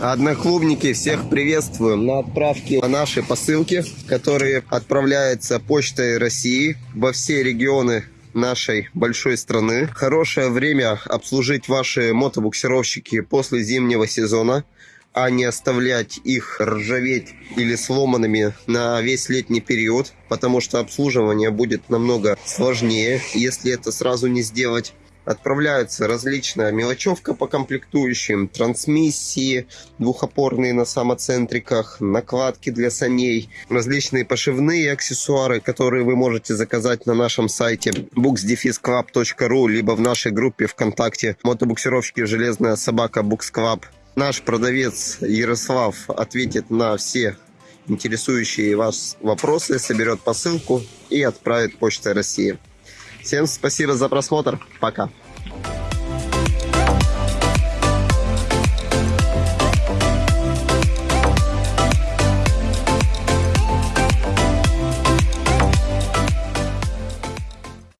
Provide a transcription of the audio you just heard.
Одноклубники, всех приветствуем на отправке нашей посылки, которые отправляются почтой России во все регионы нашей большой страны. Хорошее время обслужить ваши мотобуксировщики после зимнего сезона, а не оставлять их ржаветь или сломанными на весь летний период, потому что обслуживание будет намного сложнее, если это сразу не сделать. Отправляется различная мелочевка по комплектующим, трансмиссии, двухопорные на самоцентриках, накладки для саней, различные пошивные аксессуары, которые вы можете заказать на нашем сайте booksdefisclub.ru либо в нашей группе ВКонтакте мотобуксировщики «Железная собака Club». Наш продавец Ярослав ответит на все интересующие вас вопросы, соберет посылку и отправит Почтой России. Всем спасибо за просмотр. Пока.